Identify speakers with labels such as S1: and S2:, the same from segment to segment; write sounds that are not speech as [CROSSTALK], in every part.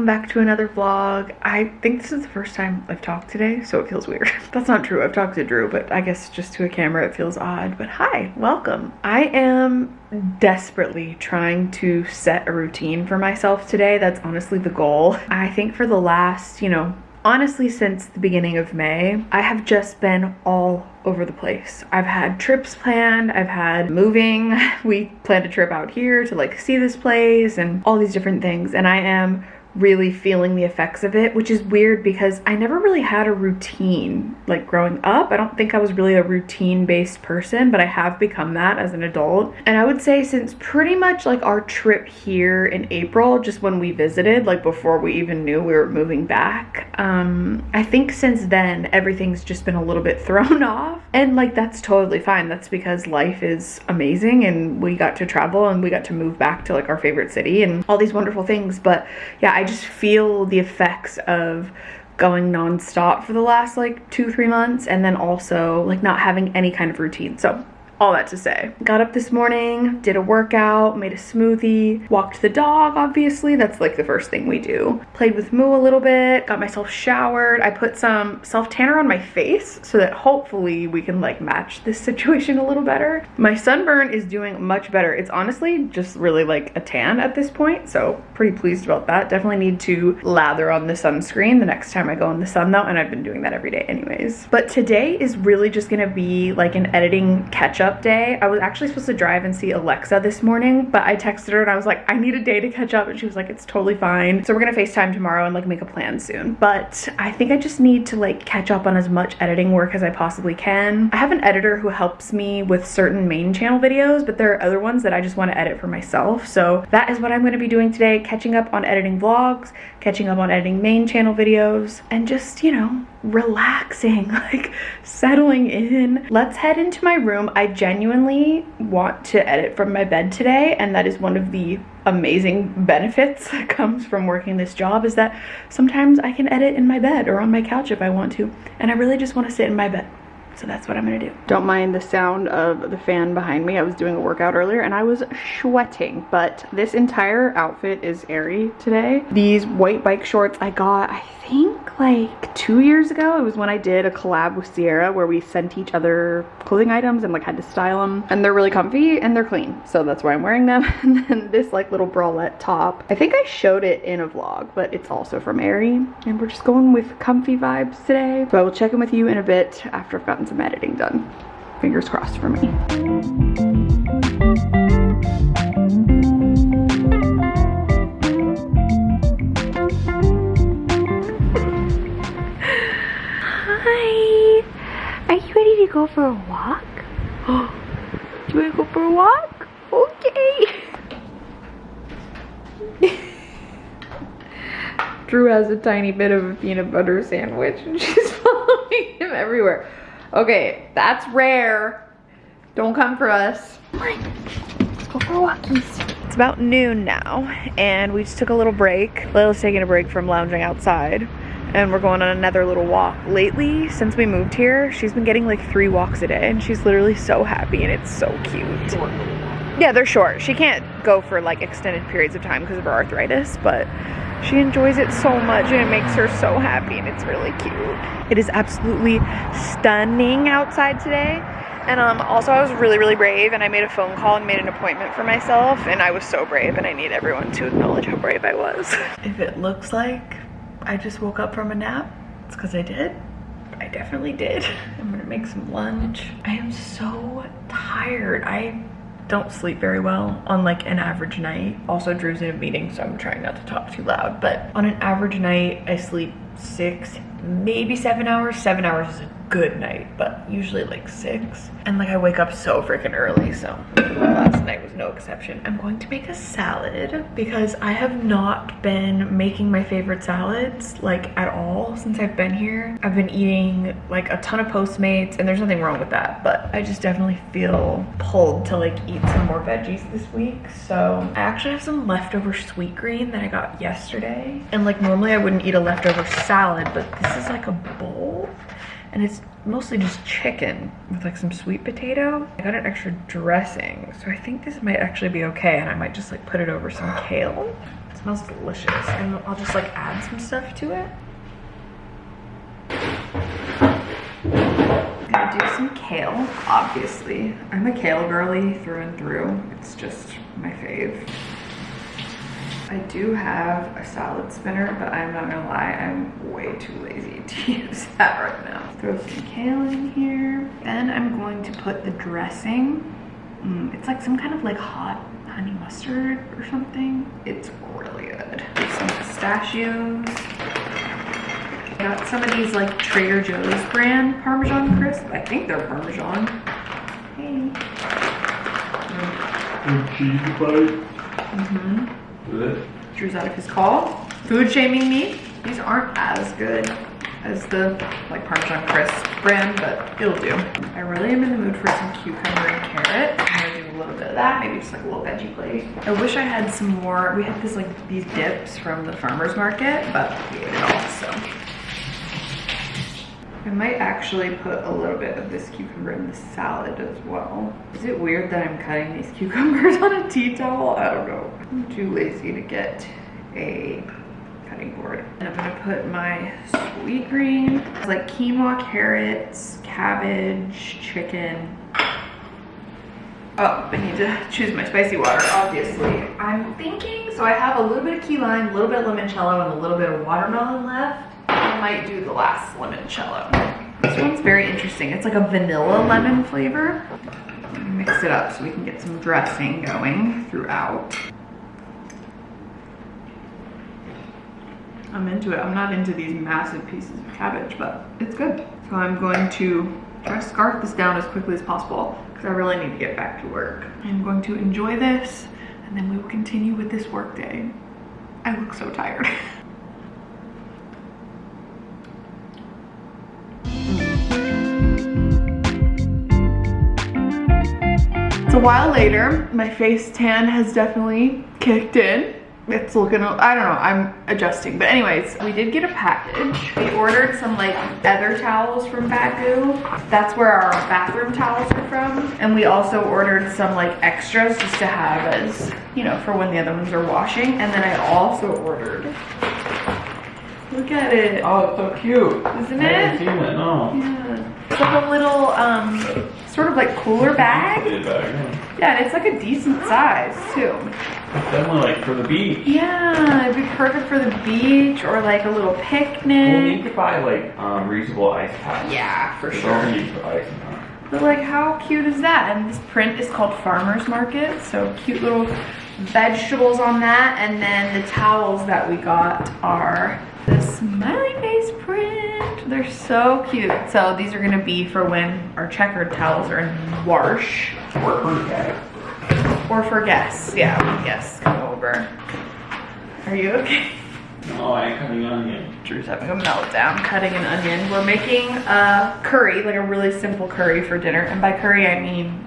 S1: welcome back to another vlog. I think this is the first time i've talked today so it feels weird. [LAUGHS] That's not true. I've talked to drew but i guess just to a camera it feels odd. But hi welcome. I am desperately trying to set a routine for myself today. That's honestly the goal. I think for the last you know honestly since the beginning of May, I have just been all over the place. I've had trips planned, I've had moving, [LAUGHS] we planned a trip out here to like see this place and all these different things. And I am really feeling the effects of it, which is weird because I never really had a routine like growing up. I don't think I was really a routine based person, but I have become that as an adult. And I would say since pretty much like our trip here in April, just when we visited, like before we even knew we were moving back, um, I think since then everything's just been a little bit [LAUGHS] thrown off. And like that's totally fine. That's because life is amazing and we got to travel and we got to move back to like our favorite city and all these wonderful things. But yeah, I just feel the effects of going nonstop for the last like two, three months and then also like not having any kind of routine. So all that to say. Got up this morning, did a workout, made a smoothie, walked the dog, obviously. That's like the first thing we do. Played with Moo a little bit, got myself showered. I put some self-tanner on my face so that hopefully we can like match this situation a little better. My sunburn is doing much better. It's honestly just really like a tan at this point, so pretty pleased about that. Definitely need to lather on the sunscreen the next time I go in the sun though, and I've been doing that every day anyways. But today is really just gonna be like an editing catch up up day. I was actually supposed to drive and see Alexa this morning, but I texted her and I was like, I need a day to catch up. And she was like, it's totally fine. So we're gonna FaceTime tomorrow and like make a plan soon. But I think I just need to like catch up on as much editing work as I possibly can. I have an editor who helps me with certain main channel videos, but there are other ones that I just wanna edit for myself. So that is what I'm gonna be doing today, catching up on editing vlogs, catching up on editing main channel videos, and just, you know, relaxing, [LAUGHS] like settling in. Let's head into my room. I genuinely want to edit from my bed today and that is one of the amazing benefits that [LAUGHS] comes from working this job is that sometimes I can edit in my bed or on my couch if I want to and I really just want to sit in my bed. So that's what I'm gonna do. Don't mind the sound of the fan behind me. I was doing a workout earlier and I was sweating, but this entire outfit is airy today. These white bike shorts I got, I think like two years ago. It was when I did a collab with Sierra where we sent each other clothing items and like had to style them. And they're really comfy and they're clean. So that's why I'm wearing them. [LAUGHS] and then this like little bralette top. I think I showed it in a vlog, but it's also from Aerie. And we're just going with comfy vibes today. So I will check in with you in a bit after I've gotten some editing done. Fingers crossed for me. Hi. Are you ready to go for a walk? [GASPS] Do you want to go for a walk? Okay. [LAUGHS] Drew has a tiny bit of a peanut butter sandwich and she's [LAUGHS] following him everywhere. Okay, that's rare. Don't come for us. Let's go for walkies. It's about noon now and we just took a little break. Layla's taking a break from lounging outside and we're going on another little walk. Lately, since we moved here, she's been getting like three walks a day and she's literally so happy and it's so cute. Yeah, they're short. She can't go for like extended periods of time because of her arthritis, but she enjoys it so much and it makes her so happy and it's really cute. It is absolutely stunning outside today. And um, also I was really, really brave and I made a phone call and made an appointment for myself and I was so brave and I need everyone to acknowledge how brave I was. [LAUGHS] if it looks like I just woke up from a nap. It's because I did. I definitely did. [LAUGHS] I'm gonna make some lunch. I am so tired. I don't sleep very well on like an average night. Also Drew's in a meeting so I'm trying not to talk too loud but on an average night I sleep six maybe seven hours. Seven hours is a good night, but usually like six. And like I wake up so freaking early, so last night was no exception. I'm going to make a salad because I have not been making my favorite salads like at all since I've been here. I've been eating like a ton of Postmates and there's nothing wrong with that, but I just definitely feel pulled to like eat some more veggies this week. So I actually have some leftover Sweetgreen that I got yesterday. And like normally I wouldn't eat a leftover salad, but this is like a bowl and it's mostly just chicken with like some sweet potato. I got an extra dressing, so I think this might actually be okay and I might just like put it over some kale. It smells delicious. And I'll just like add some stuff to it. Gonna do some kale, obviously. I'm a kale girly through and through. It's just my fave. I do have a salad spinner, but I'm not gonna lie, I'm way too lazy [LAUGHS] to use that right now. Throw some kale in here. Then I'm going to put the dressing. Mm, it's like some kind of like hot honey mustard or something. It's really good. Some pistachios. Got some of these like Trader Joe's brand Parmesan crisp. I think they're Parmesan. Hey.
S2: cheese bite.
S1: Mm-hmm. Drew's out of his call. Food shaming me. These aren't as good as the like Parmesan crisp brand, but it'll do. I really am in the mood for some cucumber and carrot. I'm gonna do a little bit of that, maybe just like a little veggie plate. I wish I had some more. We had this like these dips from the farmer's market, but we ate it all, so. I might actually put a little bit of this cucumber in the salad as well. Is it weird that I'm cutting these [LAUGHS] cucumbers on a tea towel? I don't know. I'm too lazy to get a cutting board. And I'm gonna put my Sweetgreen. It's like quinoa, carrots, cabbage, chicken. Oh, I need to choose my spicy water, obviously. I'm thinking, so I have a little bit of key lime, a little bit of limoncello, and a little bit of watermelon left. I might do the last limoncello. This one's very interesting. It's like a vanilla lemon flavor. Mix it up so we can get some dressing going throughout. I'm into it. I'm not into these massive pieces of cabbage, but it's good. So I'm going to try to scarf this down as quickly as possible because I really need to get back to work. I'm going to enjoy this and then we will continue with this work day. I look so tired. [LAUGHS] It's a while later. My face tan has definitely kicked in. It's looking, I don't know, I'm adjusting. But anyways, we did get a package. We ordered some like other towels from Baggu. That's where our bathroom towels are from. And we also ordered some like extras just to have as, you know, for when the other ones are washing. And then I also ordered, look at it.
S2: Oh, it's so cute.
S1: Isn't
S2: I haven't
S1: it?
S2: seen it, no.
S1: Yeah. It's like a little, um, sort of like cooler bag.
S2: Bag, yeah.
S1: And it's like a decent size too.
S2: Definitely like for the beach.
S1: Yeah, it'd be perfect for the beach or like a little
S2: We'll need
S1: picnic.
S2: to buy like um, reusable ice packs.
S1: Yeah, for
S2: We
S1: sure.
S2: don't need to ice.
S1: But like, how cute is that? And this print is called Farmer's Market, so cute little vegetables on that. And then the towels that we got are the smiley face print. They're so cute. So these are gonna be for when our checkered towels are in wash.
S2: Or fruit bag.
S1: Or for guests, yeah, when guests come over. Are you okay?
S2: No, I ain't cutting an onion.
S1: Drew's having a meltdown, cutting an onion. We're making a curry, like a really simple curry for dinner. And by curry, I mean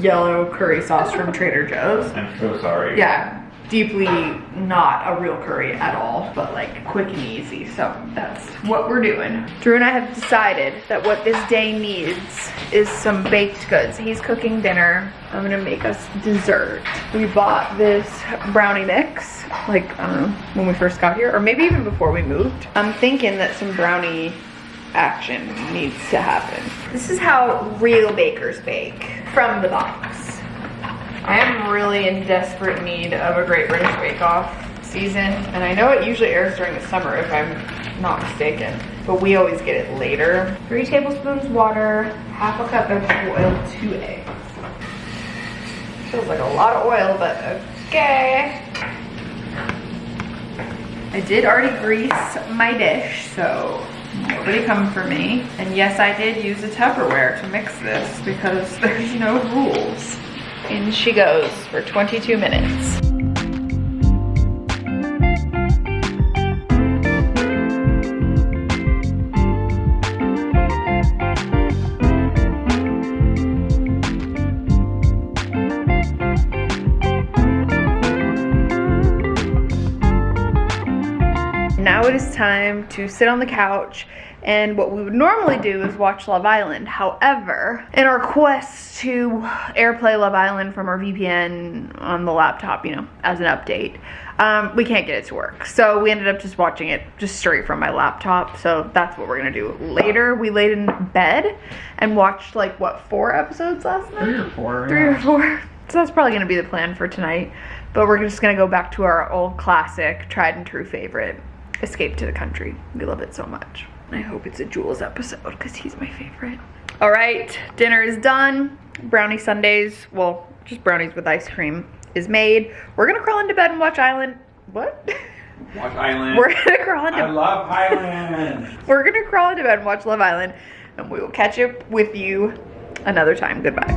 S1: yellow curry sauce from Trader Joe's.
S2: I'm so sorry.
S1: Yeah, deeply not a real curry at all, but like quick and easy. So that's what we're doing. Drew and I have decided that what this day needs is some baked goods. He's cooking dinner. I'm gonna make us dessert. We bought this brownie mix, like, I don't know, when we first got here, or maybe even before we moved. I'm thinking that some brownie action needs to happen. This is how real bakers bake from the box. I am really in desperate need of a Great British Bake Off season, and I know it usually airs during the summer if I'm not mistaken, but we always get it later. Three tablespoons water, half a cup vegetable oil, two eggs. Feels like a lot of oil, but okay. I did already grease my dish, so nobody come for me. And yes, I did use a Tupperware to mix this because there's no rules. In she goes for 22 minutes. Now it is is time to sit on the couch and what we would normally do is watch Love Island. However, in our quest to airplay Love Island from our VPN on the laptop, you know, as an update, um, we can't get it to work. So we ended up just watching it just straight from my laptop. So that's what we're gonna do later. We laid in bed and watched like what four episodes last night?
S2: Three or four.
S1: Three
S2: yeah.
S1: or four. So that's probably gonna be the plan for tonight. But we're just gonna go back to our old classic, tried and true favorite, Escape to the Country. We love it so much. I hope it's a Jules episode because he's my favorite. All right, dinner is done. Brownie sundaes, well, just brownies with ice cream is made. We're gonna crawl into bed and watch Island. What?
S2: Watch Island.
S1: We're gonna crawl into- I
S2: love Island. [LAUGHS]
S1: we're gonna crawl into bed and watch Love Island, and we will catch up with you another time. Goodbye.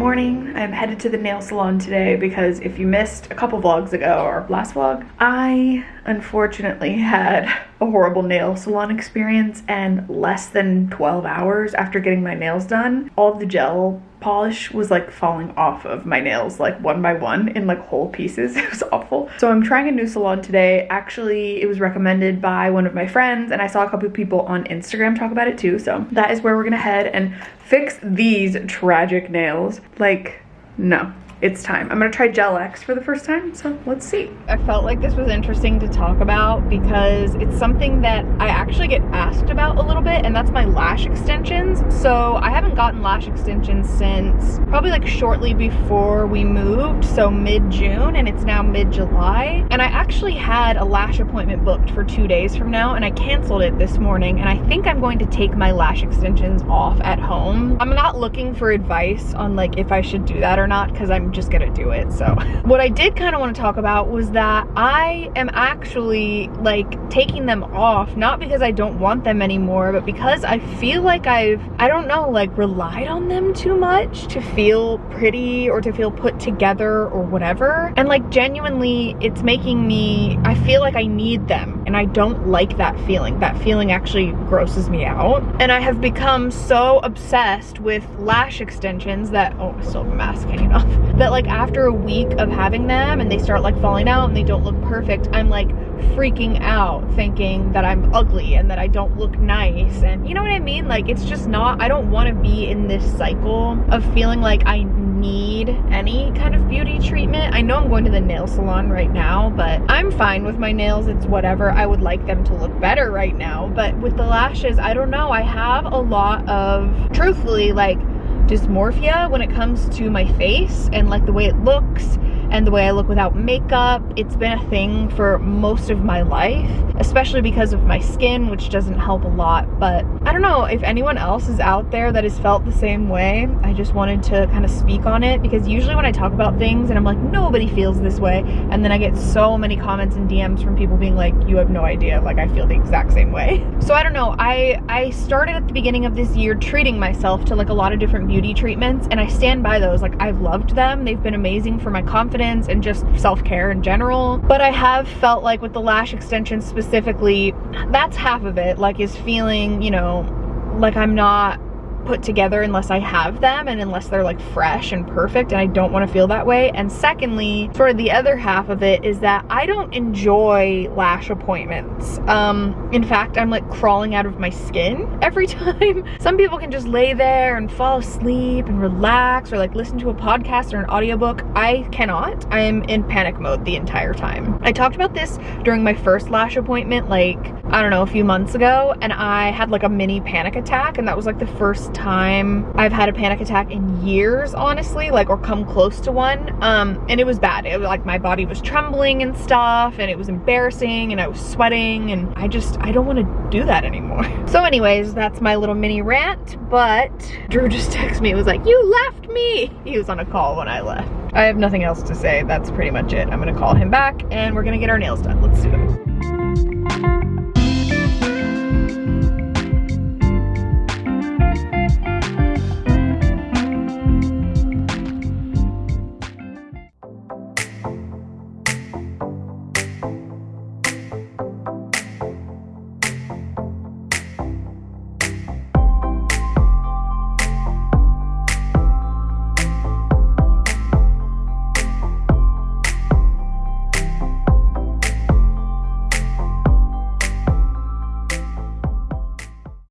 S1: Morning. I'm headed to the nail salon today because if you missed a couple vlogs ago or last vlog, I unfortunately had a horrible nail salon experience and less than 12 hours after getting my nails done, all the gel polish was like falling off of my nails like one by one in like whole pieces. [LAUGHS] It was awful. So I'm trying a new salon today. Actually, it was recommended by one of my friends and I saw a couple of people on Instagram talk about it too. So that is where we're gonna head and fix these tragic nails. Like, no. It's time. I'm gonna try Gel X for the first time, so let's see. I felt like this was interesting to talk about because it's something that I actually get asked about a little bit, and that's my lash extensions. So I haven't gotten lash extensions since probably like shortly before we moved, so mid-June, and it's now mid-July. And I actually had a lash appointment booked for two days from now, and I canceled it this morning, and I think I'm going to take my lash extensions off at home. I'm not looking for advice on like if I should do that or not, because I'm just gonna do it, so. [LAUGHS] What I did kind of want to talk about was that I am actually like taking them off, not because I don't want them anymore, but because I feel like I've, I don't know, like relied on them too much to feel pretty or to feel put together or whatever. And like genuinely, it's making me, I feel like I need them and I don't like that feeling. That feeling actually grosses me out. And I have become so obsessed with lash extensions that, oh, I still have a mask hanging off, [LAUGHS] that like after a week of having them and they start like falling out and they don't look perfect, I'm like freaking out thinking that I'm ugly and that I don't look nice. And you know what I mean? Like it's just not, I don't want to be in this cycle of feeling like I need any kind of beauty treatment. I know I'm going to the nail salon right now, but I'm fine with my nails. It's whatever. I would like them to look better right now. But with the lashes, I don't know. I have a lot of, truthfully, like dysmorphia when it comes to my face and like the way it looks and the way I look without makeup. It's been a thing for most of my life, especially because of my skin, which doesn't help a lot. But I don't know if anyone else is out there that has felt the same way. I just wanted to kind of speak on it because usually when I talk about things and I'm like, nobody feels this way, and then I get so many comments and DMs from people being like, you have no idea, like I feel the exact same way. [LAUGHS] So I don't know, I, I started at the beginning of this year treating myself to like a lot of different beauty treatments and I stand by those. Like I've loved them. They've been amazing for my confidence and just self-care in general. But I have felt like with the lash extensions specifically, that's half of it. Like is feeling, you know, like I'm not put together unless I have them and unless they're like fresh and perfect and I don't want to feel that way. And secondly, sort of the other half of it is that I don't enjoy lash appointments. Um, in fact, I'm like crawling out of my skin every [LAUGHS] time. Some people can just lay there and fall asleep and relax or like listen to a podcast or an audiobook. I cannot. I am in panic mode the entire time. I talked about this during my first lash appointment like, I don't know, a few months ago and I had like a mini panic attack and that was like the first time I've had a panic attack in years, honestly, like, or come close to one. Um, and it was bad. It was like my body was trembling and stuff, and it was embarrassing, and I was sweating, and I just, I don't want to do that anymore. [LAUGHS] So anyways, that's my little mini rant, but Drew just [LAUGHS] texted me, it was like, you left me. He was on a call when I left. I have nothing else to say. That's pretty much it. I'm gonna call him back, and we're gonna get our nails done. Let's do it.